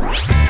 Bye.